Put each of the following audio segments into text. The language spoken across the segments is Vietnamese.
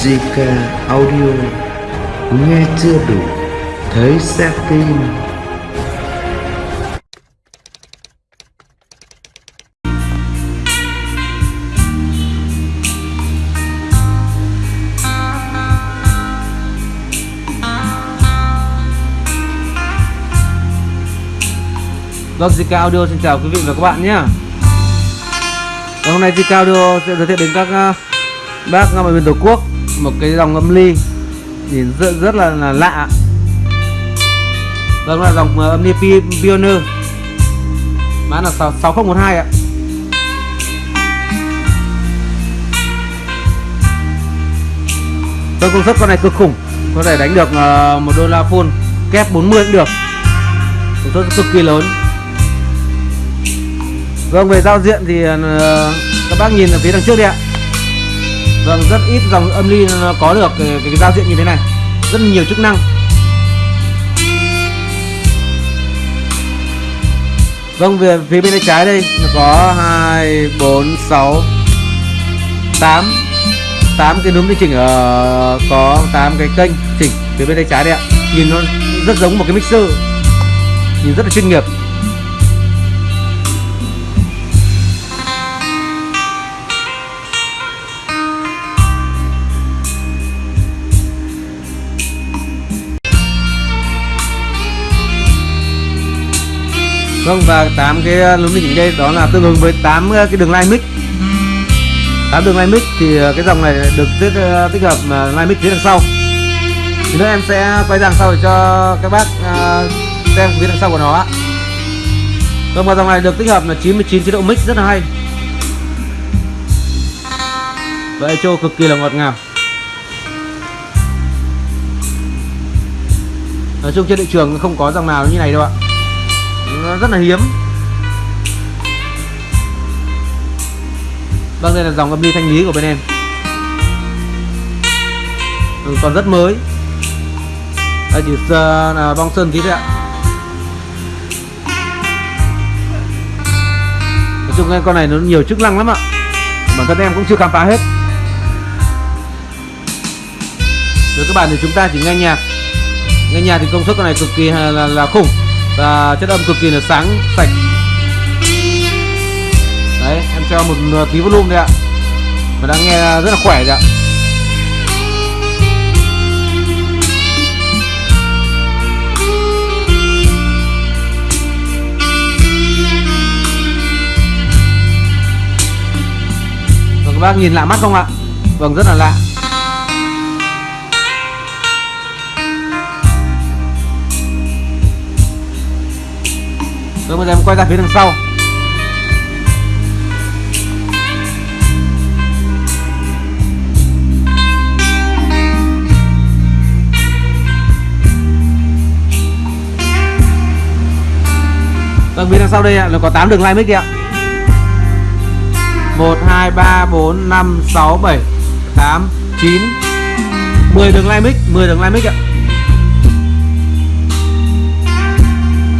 Logica ờ, Audio, Nghe chưa đủ, Thấy sẽ tin Logica Audio xin chào quý vị và các bạn nhé. Hôm nay Zika Audio sẽ giới thiệu đến các ờ, bác mọi miền Tổ quốc một cái dòng âm ly. Nhìn rất, rất là, là lạ. Đó là dòng ờ, âm ly Pioneer. Mã là 6- 6012 ạ. Tôi công suất con này cực khủng. Có thể đánh được ờ, một đô la full. Kép 40 cũng được. Công suất cực kỳ lớn. Vâng về giao diện thì ờ, các bác nhìn ở phía đằng trước đi ạ. Vâng rất ít dòng âm ly nó có được cái, cái, giao diện như thế này. Rất nhiều chức năng. Vâng về phía bên tay trái đây nó có 2, 4, 6 8 8 cái núm điều chỉnh ở có 8 cái kênh chỉnh phía bên tay trái đây ạ. Nhìn nó rất giống một cái mixer. Nhìn rất là chuyên nghiệp. Vâng và tám cái núm điều chỉnh đây đó là tương ứng với tám à, cái đường line mic tám đường line mic thì à, cái dòng này được tích, à, tích hợp line mic phía đằng sau. Thì nữa em sẽ quay đằng sau để cho các bác xem phía đằng sau của nó ạ. Vâng và dòng này được tích hợp là 99 chế độ mic rất là hay. Và echo cực kỳ là ngọt ngào. Nói chung trên thị trường không có dòng nào như này đâu ạ rất là hiếm. Vâng đây là dòng âm ly thanh lý của bên em. Ừ, Còn rất mới. Đây chỉ uh, ờ, là bong sơn tí thôi ạ. Nói chung cái con này nó nhiều chức năng lắm ạ. Bản thân em cũng chưa khám phá hết. Với các bạn thì chúng ta chỉ nghe nhạc. Nghe nhạc thì công suất con này cực kỳ là, là, là khủng và chất âm cực kỳ là sáng sạch. Đấy em cho một tí volume đây ạ. Và đang nghe rất là khỏe đấy ạ. Vâng, các bác nhìn lạ mắt không ạ? Vâng rất là lạ. Rồi bây giờ em quay ra phía đằng sau. Vâng, phía đằng sau đây ạ, nó có 8 đường line mic kìa ạ. 1, 2, 3, 4, 5, 6, 7, 8, 9 10 đường line mic, 10 đường line mic ạ.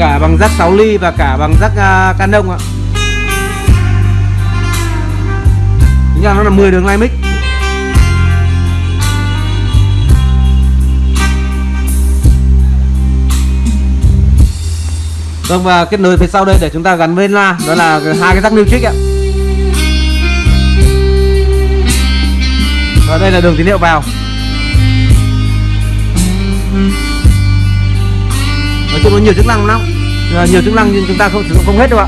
Cả bằng rắc 6 ly và cả bằng rắc uh, à, Canon ạ. Tính ra nó là 10 đường line mic Vâng và kết nối phía sau đây để chúng ta gắn với la đó là hai cái rắc music ạ. Và đây là đường tín hiệu vào. Chung nó nhiều chức năng lắm. À, nhiều chức năng nhưng chúng ta không sử dụng không hết đâu ạ.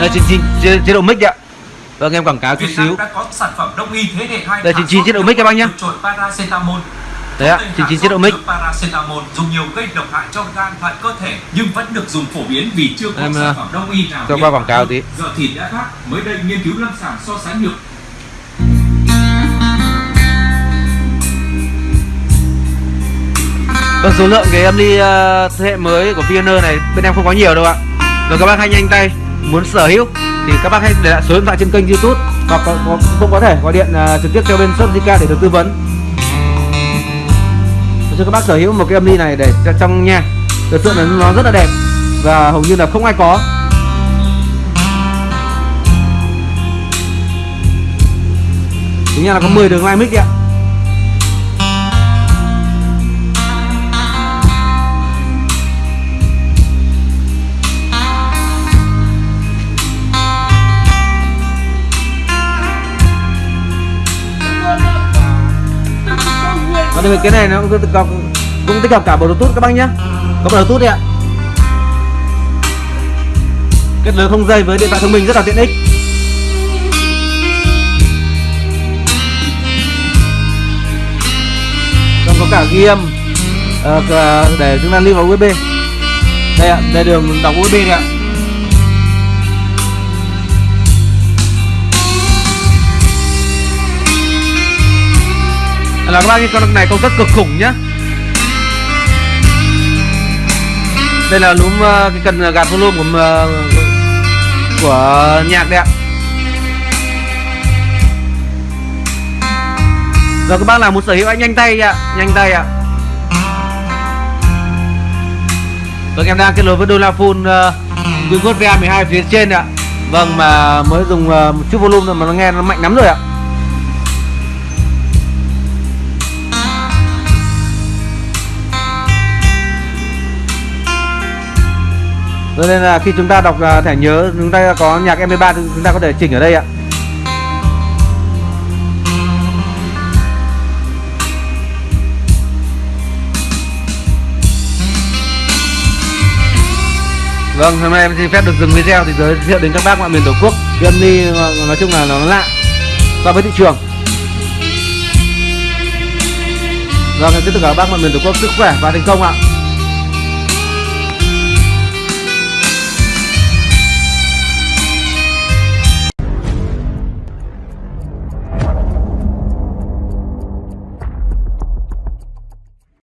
Đây chín chín chế, chế độ mic ạ. Vâng em quảng cáo chút Việt Nam xíu. đã có sản phẩm đông y thế hệ 2 Đây, 99 chế độ mic các bác nhá. Đấy ạ, Có 99 hạ chế độ mic. Paracetamol dùng nhiều gây độc hại cho gan thận cơ thể nhưng vẫn được dùng phổ biến vì chưa có sản ờ, phẩm đông y nào cho hiệu qua quả quảng cáo tí. Giờ thịt đã khác, mới đây nghiên cứu lâm sàng so sánh được Vâng, số lượng cái âm ly ờ, thế hệ mới của Pioneer này bên em không có nhiều đâu ạ. Rồi các bác hãy nhanh tay muốn sở hữu thì các bác hãy để lại số điện thoại trên kênh youtube hoặc có, có, cũng có thể gọi điện à, trực tiếp cho bên shop Zika để được tư vấn cho các bác sở hữu một cái âm ly này để cho trong nhà thực sự là nó rất là đẹp. Và hầu như là không ai có. Chúng ra là có 10 đường line mic đi ạ. Và thì cái này nó cũng, có, cũng tích hợp cả bluetooth các bác nhé Có bluetooth đấy ạ. Kết nối không dây với điện thoại thông minh rất là tiện ích. Còn có cả ghi âm ờ, để chúng ta lưu vào USB Đây ạ, đây đường đọc USB này ạ. Là các bác cái con này công suất cực khủng nhá. Đây là núm ờ, cái cần gạt volume của ờ, của nhạc đấy ạ. Rồi các bác làm một sở hữu anh nhanh tay ạ nhanh tay ạ. Vâng em đang kết nối với dolaphone uh, ờ, Winwood VA12 phía trên ạ. Vâng mà mới dùng một chút volume rồi mà nó nghe nó mạnh lắm rồi ạ. Cho nên là khi chúng ta đọc à, thẻ nhớ chúng ta có nhạc MP3 chúng ta có thể chỉnh ở đây ạ. Vâng, hôm nay em xin phép được dừng video thì giới thiệu đến các bác mọi miền Tổ quốc. Cái âm ly nói chung là nó lạ so với thị trường. Vâng, em tiếp tục các bác mọi miền Tổ quốc sức khỏe và thành công ạ.